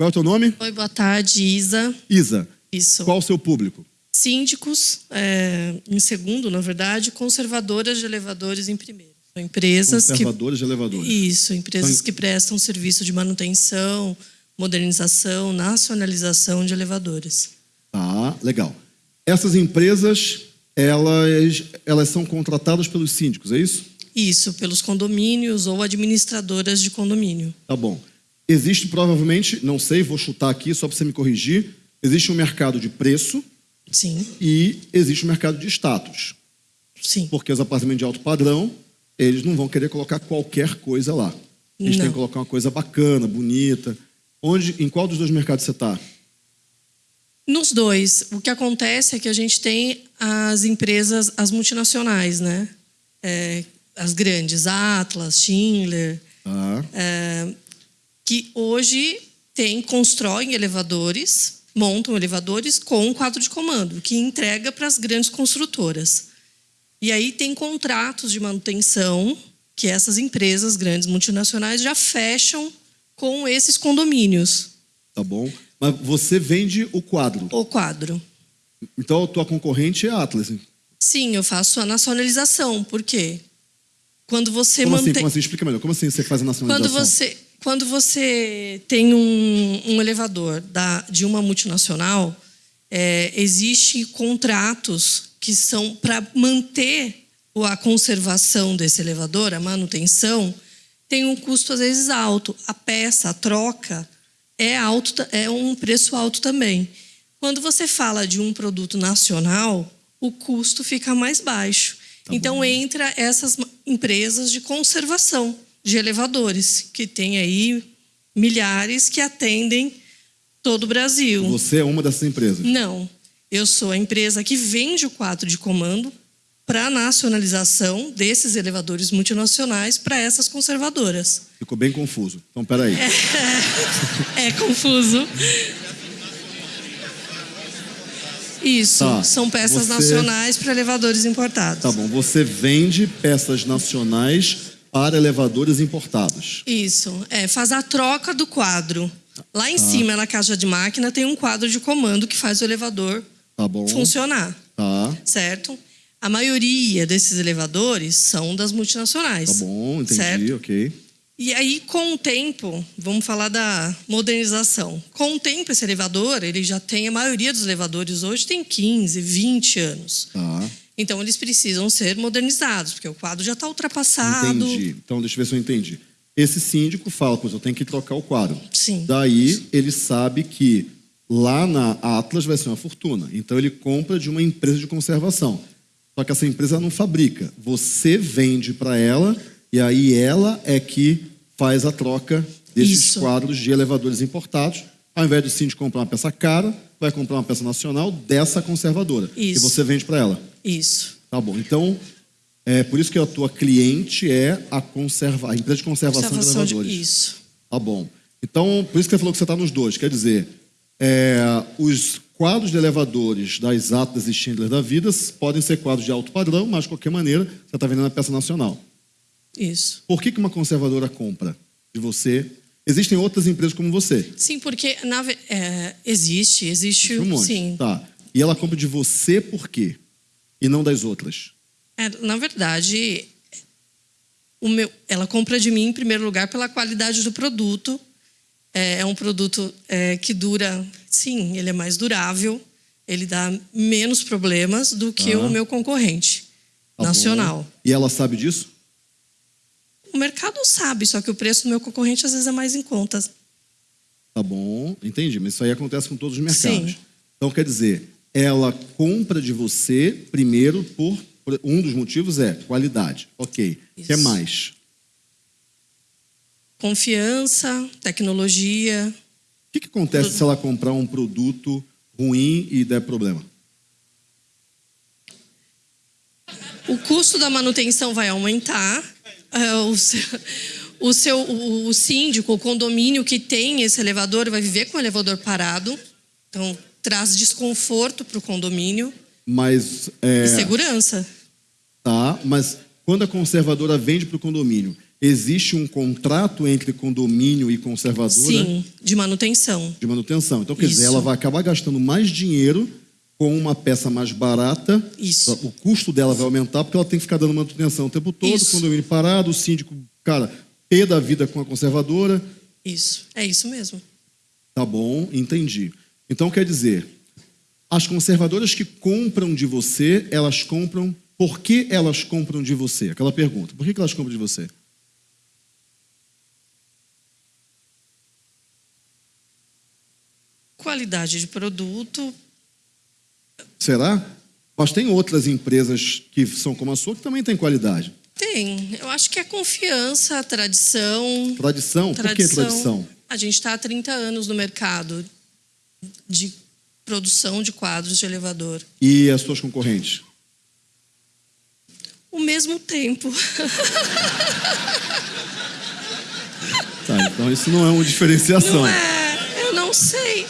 Qual é o teu nome? Oi, boa tarde, Isa. Isa. Isso. Qual o seu público? Síndicos, é, em segundo, na verdade, conservadoras de elevadores em primeiro. São empresas Conservadores de elevadores. que. Isso, empresas São- que prestam serviço de manutenção, modernização, nacionalização de elevadores. Tá, legal. Essas empresas, elas, elas são contratadas pelos síndicos, é isso? Isso, pelos condomínios ou administradoras de condomínio. Tá bom. Existe provavelmente, não sei, vou chutar aqui só para você me corrigir, existe um mercado de preço Sim, e existe um mercado de status. sim. Porque os apartamentos de alto padrão, eles não vão querer colocar qualquer coisa lá. Eles têm Não. que colocar uma coisa bacana, bonita. Onde, em qual dos dois mercados você está? Nos dois, o que acontece é que a gente tem as empresas, as multinacionais, né? É, as grandes, Atlas, Schindler, Tá. é, que hoje tem, constroem elevadores, montam elevadores com um quadro de comando, que entrega para as grandes construtoras. E aí tem contratos de manutenção que essas empresas grandes multinacionais já fecham com esses condomínios, Tá bom. Mas você vende o quadro. o quadro. Então a tua concorrente é a Atlas. Sim, eu faço a nacionalização. Por quê? Quando você Como assim? mantém. Como assim? Explica melhor. Como assim você faz a nacionalização? Quando você, quando você tem um, um elevador da, de uma multinacional, é, existe contratos que são para manter a conservação desse elevador, a manutenção, tem um custo às vezes alto. A peça, a troca, é, alto, é um preço alto também. Quando você fala de um produto nacional, o custo fica mais baixo. então entra essas empresas de conservação de elevadores, que tem aí milhares que atendem todo o Brasil. Você é uma dessas empresas. Não, eu sou a empresa que vende o quadro de comando para a nacionalização desses elevadores multinacionais para essas conservadoras. Ficou bem confuso. Então, peraí. É confuso. Isso, Tá, são peças você- nacionais para elevadores importados. Tá bom. Você vende peças nacionais para elevadores importados. Isso, é, faz a troca do quadro. Lá em cima, na caixa de máquina, tem um quadro de comando que faz o elevador Tá bom. funcionar, Tá. certo? A maioria desses elevadores são das multinacionais. Tá bom, entendi, Certo? ok. E aí, com o tempo, vamos falar da modernização. Com o tempo, esse elevador, ele já tem, a maioria dos elevadores hoje tem 15, 20 anos. Tá. Então, eles precisam ser modernizados, porque o quadro já está ultrapassado. Entendi. Então, deixa eu ver se eu entendi. Esse síndico fala, pois eu tenho que trocar o quadro. Sim. Daí, ele sabe que lá na Atlas vai ser uma fortuna. Então, ele compra de uma empresa de conservação. Só que essa empresa não fabrica. Você vende para ela e aí ela é que faz a troca desses Isso. quadros de elevadores importados. Ao invés do síndico comprar uma peça cara, vai comprar uma peça nacional dessa conservadora. E Isso. você vende para ela. Isso. Tá bom. Então, é por isso que a tua cliente é a, conserva, a empresa de conservação, Conservação de de- elevadores. Isso. Tá bom. Então, por isso que você falou que você está nos dois. Quer dizer, é, os quadros de elevadores das Atlas e Schindler da vida podem ser quadros de alto padrão, mas de qualquer maneira você está vendendo a peça nacional. Isso. Por que, que uma conservadora compra de você? Existem outras empresas como você. Sim, porque na é, existe, existe, Um monte. sim. Tá. E ela compra de você por quê? E não das outras. É, na verdade, meu, ela compra de mim em primeiro lugar pela qualidade do produto. É, é um produto é, que dura, sim, ele é mais durável, ele dá menos problemas do que Tá. o meu concorrente Tá nacional. bom. E ela sabe disso? O mercado sabe, só que o preço do meu concorrente às vezes é mais em conta. Tá bom, entendi. Mas isso aí acontece com todos os mercados. Sim. Então, quer dizer, ela compra de você primeiro por. por- um dos motivos é qualidade. Ok. O que mais? Confiança, tecnologia. O que, que acontece se ela comprar um produto ruim e der problema? O custo da manutenção vai aumentar. é, o, seu, o, seu, o síndico, o condomínio que tem esse elevador vai viver com o elevador parado. Então, traz desconforto para o condomínio Mas. É, e segurança. tá, mas quando a conservadora vende para o condomínio, existe um contrato entre condomínio e conservadora Sim, de manutenção. de manutenção. Então, quer dizer, Isso. ela vai acabar gastando mais dinheiro com uma peça mais barata. Isso. O custo dela vai aumentar porque ela tem que ficar dando manutenção o tempo todo, Isso. o condomínio parado, o síndico, cara, pé da vida com a conservadora. Isso, é isso mesmo. Tá bom, entendi. Então, quer dizer, as conservadoras que compram de você, elas compram. Por que elas compram de você? Aquela pergunta. Por que elas compram de você? Qualidade de produto, Será? Mas tem outras empresas que são como a sua que também têm qualidade. tem. Eu acho que é confiança, tradição. Tradição? Por que tradição? A gente está há 30 anos no mercado de produção de quadros de elevador. E as suas concorrentes? O mesmo tempo. Tá, então isso não é uma diferenciação. Não é? Eu não sei.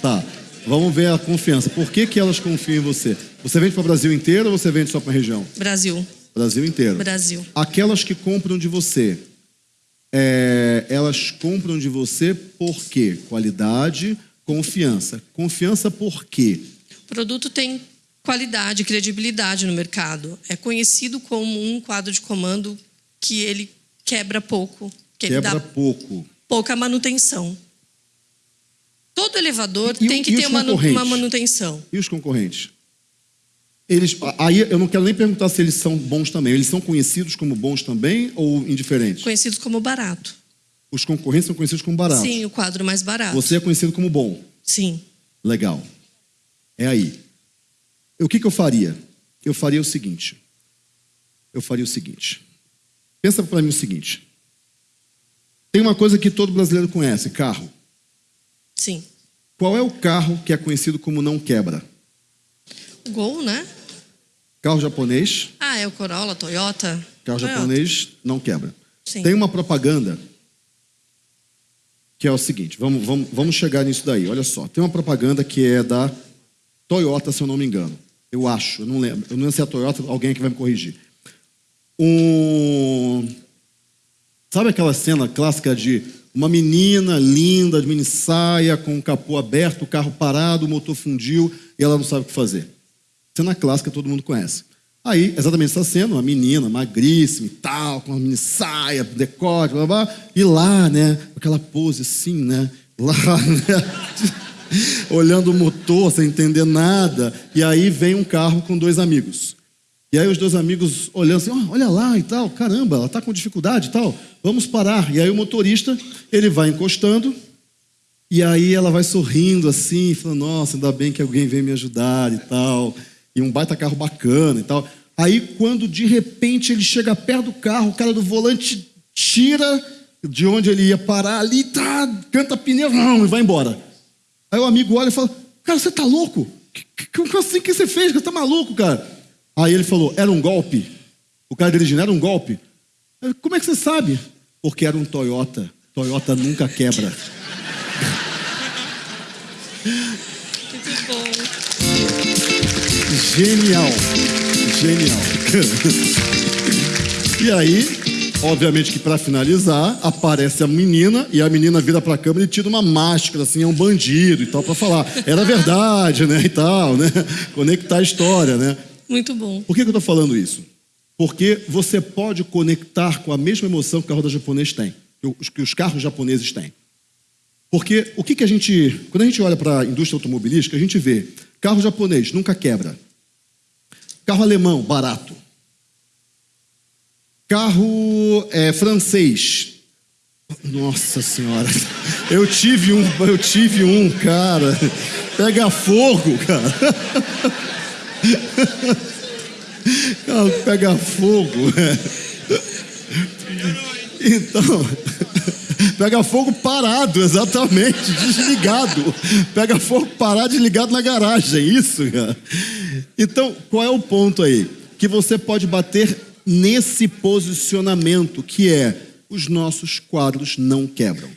Tá. Vamos ver a confiança. Por que, que elas confiam em você? Você vende para o Brasil inteiro ou você vende só para a região? Brasil. Brasil inteiro. Brasil. Aquelas que compram de você, é, elas compram de você por quê? Qualidade, confiança. Confiança por quê? O produto tem qualidade, credibilidade no mercado. É conhecido como um quadro de comando que ele quebra pouco, que Quebra dá pouco. pouca manutenção. Todo elevador E tem que ter uma, uma manutenção. E os concorrentes? Eles, aí eu não quero nem perguntar se eles são bons também. Eles são conhecidos como bons também ou indiferentes? Conhecidos como barato. Os concorrentes são conhecidos como baratos. Sim, o quadro mais barato. Você é conhecido como bom. Sim. Legal. É aí. O que, que eu faria? Eu faria o seguinte. Eu faria o seguinte. Pensa para mim o seguinte. Tem uma coisa que todo brasileiro conhece: carro. Sim. Qual é o carro que é conhecido como não quebra? Gol, né? Carro japonês. Ah, é o Corolla, Toyota. Carro Toyota. japonês não quebra. Sim. Tem uma propaganda que é o seguinte, vamos, vamos, vamos chegar nisso daí. Olha só, tem uma propaganda que é da Toyota, se eu não me engano. Eu acho, eu não lembro. Eu não lembro se é a Toyota, alguém aqui vai me corrigir. Um... Sabe aquela cena clássica de uma menina linda, de mini saia, com o capô aberto, o carro parado, o motor fundiu e ela não sabe o que fazer? Cena clássica, todo mundo conhece. Aí, exatamente essa cena, uma menina magríssima e tal, com uma mini saia, decote, blá, blá, e lá, né, aquela pose assim, né, lá, né, olhando o motor sem entender nada, e aí vem um carro com dois amigos. E aí os dois amigos olhando assim, "Ó, olha lá e tal, caramba, ela está com dificuldade e tal, vamos parar. E aí o motorista, ele vai encostando, e aí ela vai sorrindo assim, falando, nossa, ainda bem que alguém veio me ajudar e tal. E um baita carro bacana e tal. Aí quando de repente ele chega perto do carro, o cara do volante tira de onde ele ia parar ali, tá, canta pneu, e vai embora. Aí o amigo olha e fala, cara, você tá louco? Que, que, como assim que você fez? Você tá maluco, cara? Aí ele falou, era um golpe. O cara dirigindo, era um golpe. Eu, Como é que você sabe? Porque era um Toyota. Toyota nunca quebra. Muito bom. Genial. Genial. e aí, obviamente que para finalizar, aparece a menina e a menina vira para a câmera e tira uma máscara, assim, é um bandido e tal, para falar. Era verdade, né, e tal, né? Conectar a história, né? Muito bom. Por que, que eu estou falando isso? Porque você pode conectar com a mesma emoção que o carro da japonês tem, que os- que os carros japoneses têm. Porque o que, que a gente. Quando a gente olha para a indústria automobilística, a gente vê carro japonês nunca quebra. Carro alemão, barato. Carro é, francês. Nossa senhora. Eu tive um, eu tive um, cara. Pega fogo, cara. Carro pega fogo. Então, pega fogo parado, exatamente, desligado. Pega fogo parado, desligado na garagem, isso, cara. Então, qual é o ponto aí? Que você pode bater nesse posicionamento, que é os nossos quadros não quebram.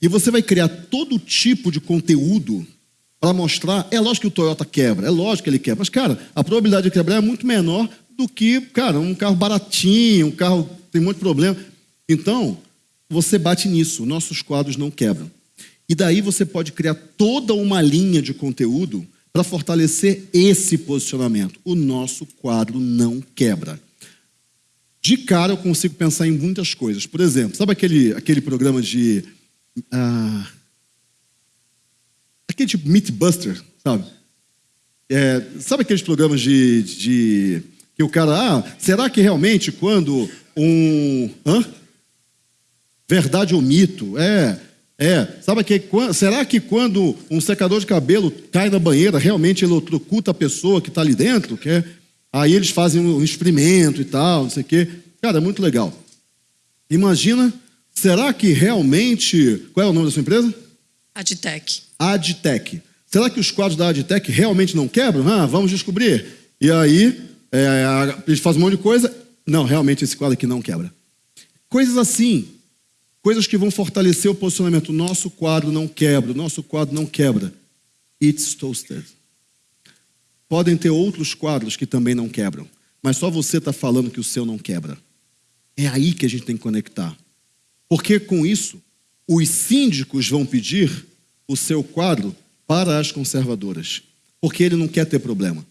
E você vai criar todo tipo de conteúdo para mostrar. É lógico que o Toyota quebra, é lógico que ele quebra, mas, cara, a probabilidade de quebrar é muito menor do que, cara, um carro baratinho, um carro tem de problema. Então, você bate nisso, nossos quadros não quebram. E daí você pode criar toda uma linha de conteúdo para fortalecer esse posicionamento. O nosso quadro não quebra. De cara eu consigo pensar em muitas coisas. Por exemplo, sabe aquele, aquele programa de. Uh, aquele tipo Meatbuster, sabe? É, sabe aqueles programas de, de, que o cara, ah, será que realmente quando um, hã? verdade ou mito, é, é, sabe que será que quando um secador de cabelo cai na banheira, realmente ele eletrocuta a pessoa que está ali dentro, que é, aí eles fazem um experimento e tal, não sei o quê, cara, é muito legal. Imagina, será que realmente, qual é o nome da sua empresa? Adtech. Adtech. Será que os quadros da Adtech realmente não quebram? Ah, vamos descobrir. E aí, é, eles fazem um monte de coisa. Não, realmente esse quadro aqui não quebra. Coisas assim. Coisas que vão fortalecer o posicionamento. Nosso quadro não quebra, nosso quadro não quebra. It's toasted. Podem ter outros quadros que também não quebram, mas só você está falando que o seu não quebra. É aí que a gente tem que conectar. Porque com isso, os síndicos vão pedir o seu quadro para as conservadoras, porque ele não quer ter problema.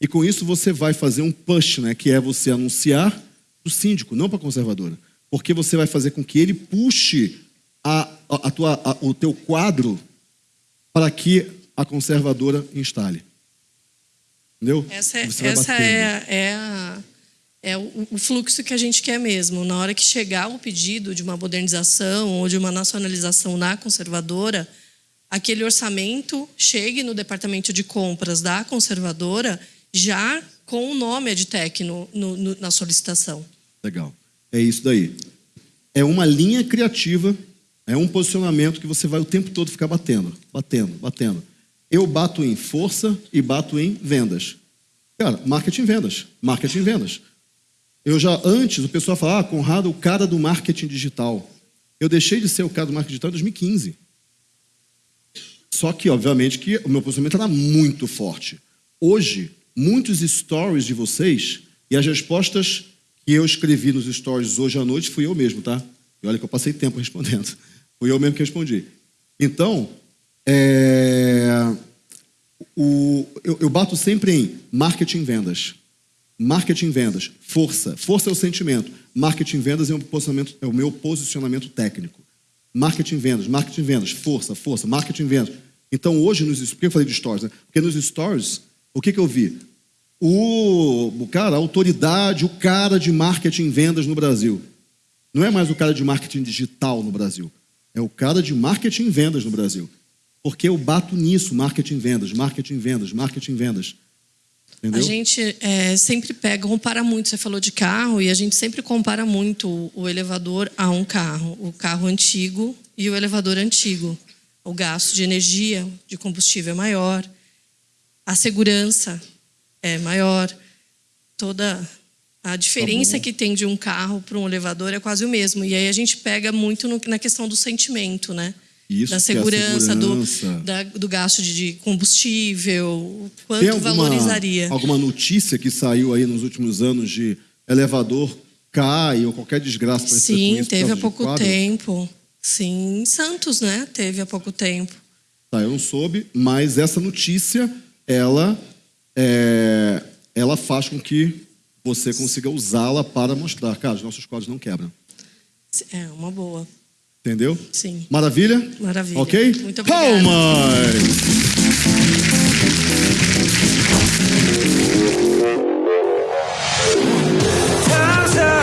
E com isso você vai fazer um push, né, que é você anunciar para o síndico, não para a conservadora, porque você vai fazer com que ele puxe a, a, tua, a, o teu quadro para que a conservadora instale. Entendeu? Essa, é, essa é, é, a, é o, o fluxo que a gente quer mesmo. Na hora que chegar o pedido de uma modernização ou de uma nacionalização na conservadora, aquele orçamento chegue no departamento de compras da conservadora já com o nome EdTech no, no, no, na solicitação. Legal. É isso daí. É uma linha criativa, é um posicionamento que você vai o tempo todo ficar batendo, batendo, batendo. Eu bato em força e bato em vendas. Cara, marketing vendas, marketing vendas. Eu já antes, o pessoal falava, ah, Conrado, o cara do marketing digital. Eu deixei de ser o cara do marketing digital em 2015. Só que, obviamente, que o meu posicionamento era muito forte. Hoje, muitos stories de vocês e as respostas que eu escrevi nos stories hoje à noite fui eu mesmo, tá? E olha que eu passei tempo respondendo. Fui eu mesmo que respondi. Então, é, o, eu, eu bato sempre em marketing vendas. Marketing vendas, força. Força é o sentimento. Marketing vendas é, um posicionamento, é o meu posicionamento técnico. Marketing vendas, marketing vendas, força, força, marketing vendas. Então hoje, nos, por que eu falei de stories? Né? Porque nos stories, o que, que eu vi? O, cara, a autoridade, o cara de marketing vendas no Brasil. Não é mais o cara de marketing digital no Brasil. É o cara de marketing vendas no Brasil. Porque eu bato nisso, marketing vendas, marketing vendas, marketing vendas. Entendeu? A gente é, sempre pega, compara muito. Você falou de carro e a gente sempre compara muito o elevador a um carro. O carro antigo e o elevador antigo. O gasto de energia, de combustível é maior. A segurança é maior. Toda a diferença tá que tem de um carro para um elevador é quase o mesmo. E aí a gente pega muito no, na questão do sentimento, né? Isso, da segurança, é segurança. Do, da, do gasto de combustível, quanto alguma, valorizaria. Alguma notícia que saiu aí nos últimos anos de elevador cai ou qualquer desgraça Sim, teve há pouco tempo. Sim, em Santos, né? Teve há pouco tempo. Tá, eu não soube, mas essa notícia, ela é, ela faz com que você consiga usá-la para mostrar, cara, os nossos códigos não quebram. É uma boa. Entendeu? Sim. Maravilha? Maravilha. Ok? Muito obrigada. Palmas!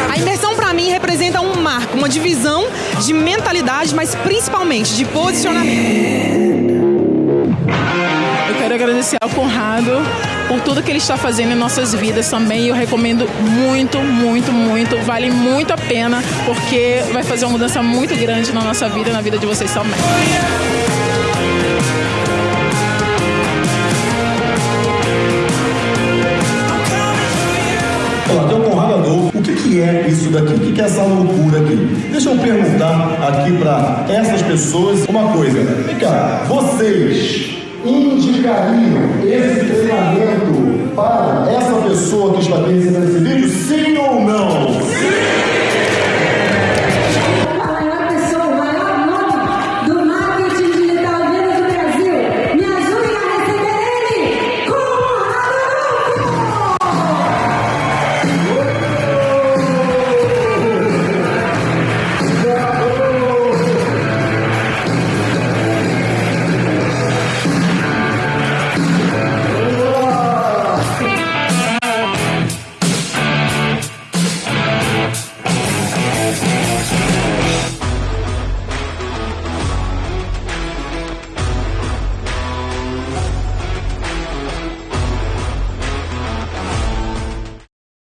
A imersão para mim representa um marco, uma divisão de mentalidade, mas principalmente de posicionamento. Eu quero agradecer ao Conrado por tudo que ele está fazendo em nossas vidas também. Eu recomendo muito, muito, muito. Vale muito a pena, porque vai fazer uma mudança muito grande na nossa vida e na vida de vocês também. Olá, tem um Conrado Adolfo. O que, que é isso daqui? O que, que é essa loucura aqui? Deixa eu perguntar aqui para essas pessoas uma coisa. Vem cá, vocês indicaria esse treinamento para essa pessoa que está aqui esse vídeo, sim ou não? Sim!